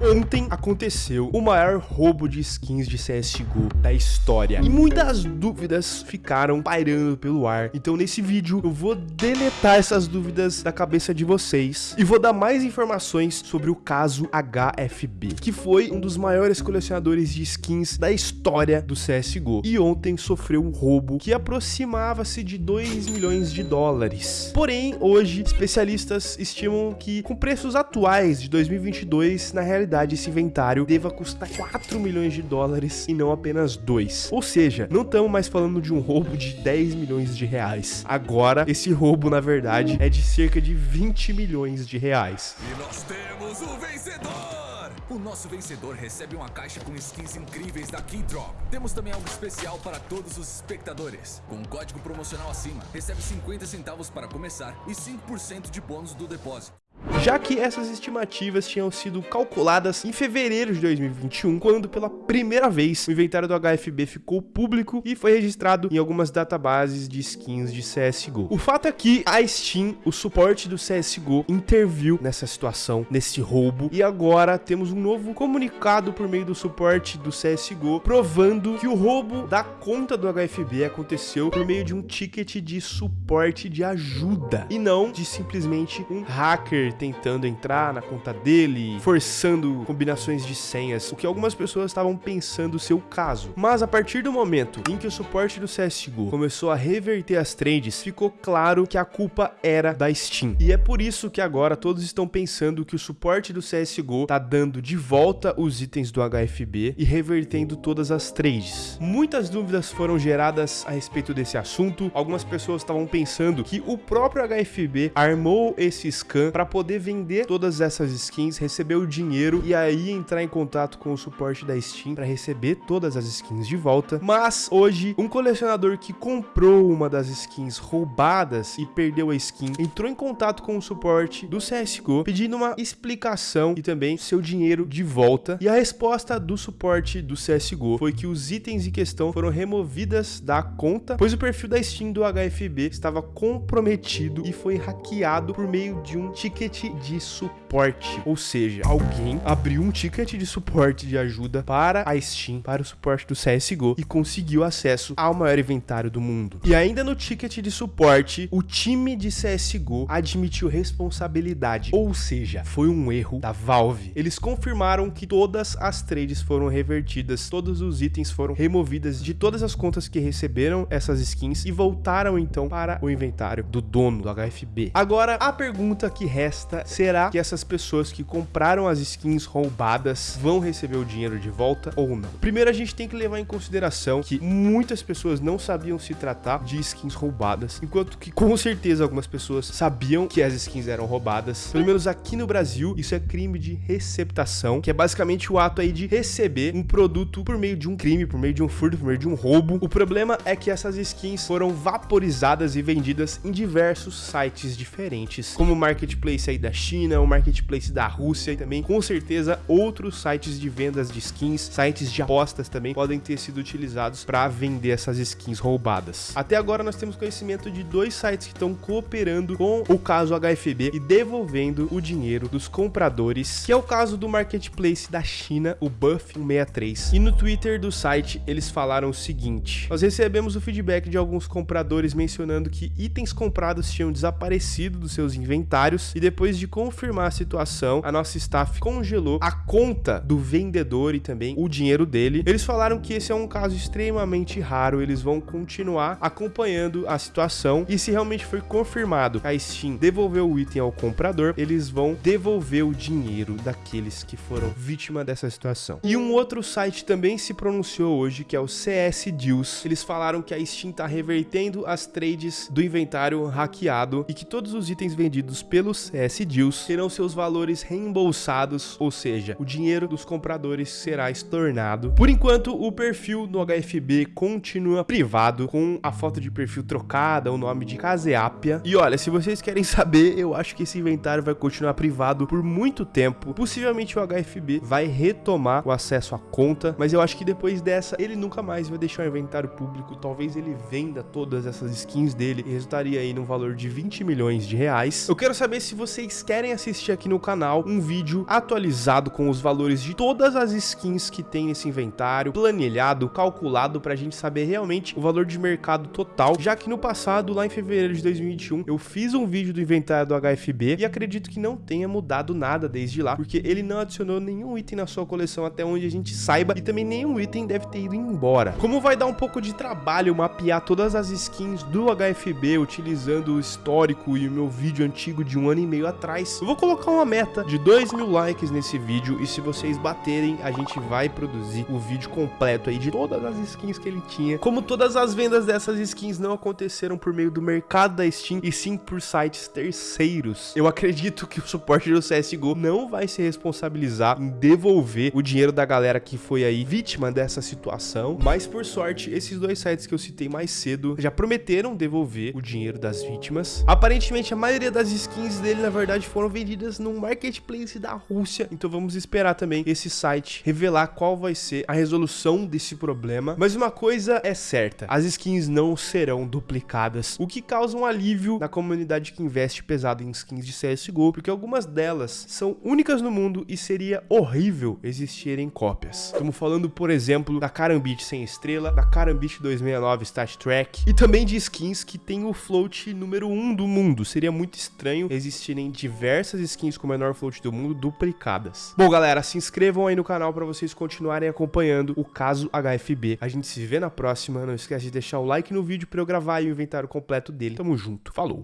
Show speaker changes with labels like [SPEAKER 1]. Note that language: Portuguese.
[SPEAKER 1] Ontem aconteceu o maior roubo de skins de CSGO da história e muitas dúvidas ficaram pairando pelo ar. Então nesse vídeo eu vou deletar essas dúvidas da cabeça de vocês e vou dar mais informações sobre o caso HFB, que foi um dos maiores colecionadores de skins da história do CSGO e ontem sofreu um roubo que aproximava-se de 2 milhões de dólares. Porém, hoje especialistas estimam que com preços atuais de 2022, na realidade realidade esse inventário deva custar 4 milhões de dólares e não apenas 2. Ou seja, não estamos mais falando de um roubo de 10 milhões de reais. Agora, esse roubo, na verdade, é de cerca de 20 milhões de reais.
[SPEAKER 2] E nós temos o vencedor! O nosso vencedor recebe uma caixa com skins incríveis da Keydrop. Temos também algo especial para todos os espectadores. Com um código promocional acima, recebe 50 centavos para começar e 5% de bônus do depósito
[SPEAKER 1] já que essas estimativas tinham sido calculadas em fevereiro de 2021, quando pela primeira vez o inventário do HFB ficou público e foi registrado em algumas databases de skins de CSGO. O fato é que a Steam, o suporte do CSGO, interviu nessa situação, nesse roubo, e agora temos um novo comunicado por meio do suporte do CSGO, provando que o roubo da conta do HFB aconteceu por meio de um ticket de suporte de ajuda, e não de simplesmente um hacker tentando entrar na conta dele, forçando combinações de senhas, o que algumas pessoas estavam pensando ser o caso. Mas a partir do momento em que o suporte do CSGO começou a reverter as trades, ficou claro que a culpa era da Steam. E é por isso que agora todos estão pensando que o suporte do CSGO tá dando de volta os itens do HFB e revertendo todas as trades. Muitas dúvidas foram geradas a respeito desse assunto. Algumas pessoas estavam pensando que o próprio HFB armou esse scan para poder poder vender todas essas skins, receber o dinheiro e aí entrar em contato com o suporte da Steam para receber todas as skins de volta. Mas hoje, um colecionador que comprou uma das skins roubadas e perdeu a skin, entrou em contato com o suporte do CSGO pedindo uma explicação e também seu dinheiro de volta. E a resposta do suporte do CSGO foi que os itens em questão foram removidas da conta, pois o perfil da Steam do HFB estava comprometido e foi hackeado por meio de um ticket de suporte, ou seja, alguém abriu um ticket de suporte de ajuda para a Steam, para o suporte do CSGO e conseguiu acesso ao maior inventário do mundo. E ainda no ticket de suporte, o time de CSGO admitiu responsabilidade, ou seja, foi um erro da Valve. Eles confirmaram que todas as trades foram revertidas, todos os itens foram removidos de todas as contas que receberam essas skins e voltaram então para o inventário do dono do HFB. Agora, a pergunta que resta resta, será que essas pessoas que compraram as skins roubadas vão receber o dinheiro de volta ou não? Primeiro a gente tem que levar em consideração que muitas pessoas não sabiam se tratar de skins roubadas, enquanto que com certeza algumas pessoas sabiam que as skins eram roubadas. Pelo menos aqui no Brasil, isso é crime de receptação, que é basicamente o ato aí de receber um produto por meio de um crime, por meio de um furto, por meio de um roubo. O problema é que essas skins foram vaporizadas e vendidas em diversos sites diferentes, como Marketplace aí da China, o marketplace da Rússia e também com certeza outros sites de vendas de skins, sites de apostas também podem ter sido utilizados para vender essas skins roubadas. Até agora nós temos conhecimento de dois sites que estão cooperando com o caso HFB e devolvendo o dinheiro dos compradores, que é o caso do marketplace da China, o Buff 163. E no Twitter do site eles falaram o seguinte: Nós recebemos o feedback de alguns compradores mencionando que itens comprados tinham desaparecido dos seus inventários e depois depois de confirmar a situação, a nossa staff congelou a conta do vendedor e também o dinheiro dele. Eles falaram que esse é um caso extremamente raro, eles vão continuar acompanhando a situação e se realmente foi confirmado a Steam devolveu o item ao comprador, eles vão devolver o dinheiro daqueles que foram vítima dessa situação. E um outro site também se pronunciou hoje, que é o CS Deals. Eles falaram que a Steam está revertendo as trades do inventário hackeado e que todos os itens vendidos pelo CS Deals terão seus valores reembolsados, ou seja, o dinheiro dos compradores será estornado. Por enquanto, o perfil do HFB continua privado, com a foto de perfil trocada, o nome de Caseapia. E olha, se vocês querem saber, eu acho que esse inventário vai continuar privado por muito tempo. Possivelmente o HFB vai retomar o acesso à conta, mas eu acho que depois dessa, ele nunca mais vai deixar o inventário público. Talvez ele venda todas essas skins dele e resultaria aí num valor de 20 milhões de reais. Eu quero saber se você vocês querem assistir aqui no canal um vídeo atualizado com os valores de todas as skins que tem nesse inventário, planilhado, calculado pra gente saber realmente o valor de mercado total, já que no passado, lá em fevereiro de 2021, eu fiz um vídeo do inventário do HFB e acredito que não tenha mudado nada desde lá, porque ele não adicionou nenhum item na sua coleção até onde a gente saiba e também nenhum item deve ter ido embora. Como vai dar um pouco de trabalho mapear todas as skins do HFB utilizando o histórico e o meu vídeo antigo de um ano e meio atrás, eu vou colocar uma meta de 2 mil likes nesse vídeo e se vocês baterem, a gente vai produzir o vídeo completo aí de todas as skins que ele tinha. Como todas as vendas dessas skins não aconteceram por meio do mercado da Steam e sim por sites terceiros, eu acredito que o suporte do CSGO não vai se responsabilizar em devolver o dinheiro da galera que foi aí vítima dessa situação, mas por sorte, esses dois sites que eu citei mais cedo já prometeram devolver o dinheiro das vítimas. Aparentemente, a maioria das skins dele, na verdade, foram vendidas num marketplace da Rússia, então vamos esperar também esse site revelar qual vai ser a resolução desse problema. Mas uma coisa é certa, as skins não serão duplicadas, o que causa um alívio na comunidade que investe pesado em skins de CSGO, porque algumas delas são únicas no mundo e seria horrível existirem cópias. Estamos falando, por exemplo, da Karambit sem estrela, da Karambit 269 Stat Track e também de skins que tem o float número 1 do mundo. Seria muito estranho existirem diversas skins com o menor float do mundo duplicadas. Bom, galera, se inscrevam aí no canal para vocês continuarem acompanhando o caso HFB. A gente se vê na próxima. Não esquece de deixar o like no vídeo para eu gravar o inventário completo dele. Tamo junto. Falou!